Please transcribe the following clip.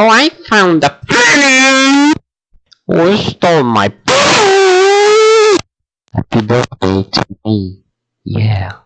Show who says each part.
Speaker 1: Oh, I found a penny! Oh, Who stole my penny? Happy birthday to me. Yeah.